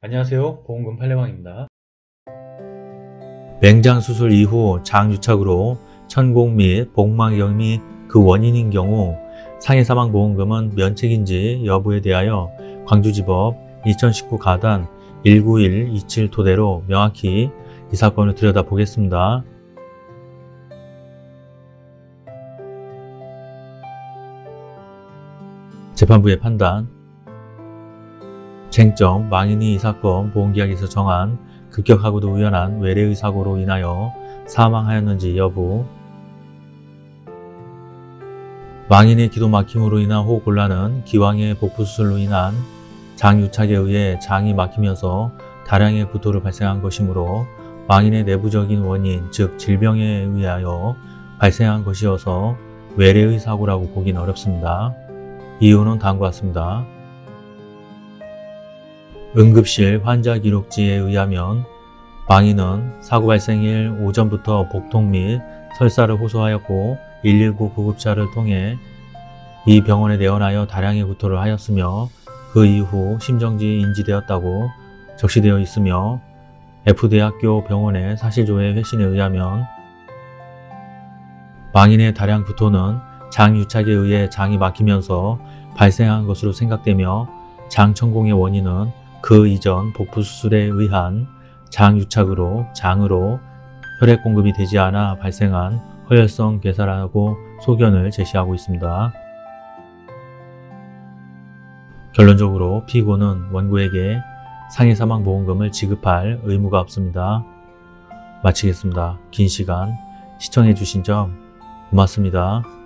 안녕하세요. 보험금 팔례방입니다. 맹장 수술 이후 장유착으로 천공 및 복막염이 그 원인인 경우 상해사망보험금은 면책인지 여부에 대하여 광주지법 2019 가단 19127 토대로 명확히 이 사건을 들여다보겠습니다. 재판부의 판단 쟁점 망인이 이 사건 보험계약에서 정한 급격하고도 우연한 외래의 사고로 인하여 사망하였는지 여부 망인의 기도 막힘으로 인한 호흡곤란은 기왕의 복부수술로 인한 장유착에 의해 장이 막히면서 다량의 구토를 발생한 것이므로 망인의 내부적인 원인 즉 질병에 의하여 발생한 것이어서 외래의 사고라고 보기는 어렵습니다. 이유는 다음과 같습니다. 응급실 환자 기록지에 의하면 망인은 사고 발생일 오전부터 복통 및 설사를 호소하였고 119 구급차를 통해 이 병원에 내원하여 다량의 구토를 하였으며 그 이후 심정지 인지되었다고 적시되어 있으며 F대학교 병원의 사실조회 회신에 의하면 망인의 다량 구토는 장유착에 의해 장이 막히면서 발생한 것으로 생각되며 장천공의 원인은 그 이전 복부 수술에 의한 장유착으로 장으로 혈액 공급이 되지 않아 발생한 허혈성 괴사라고 소견을 제시하고 있습니다. 결론적으로 피고는 원고에게 상해사망보험금을 지급할 의무가 없습니다. 마치겠습니다. 긴 시간 시청해주신 점 고맙습니다.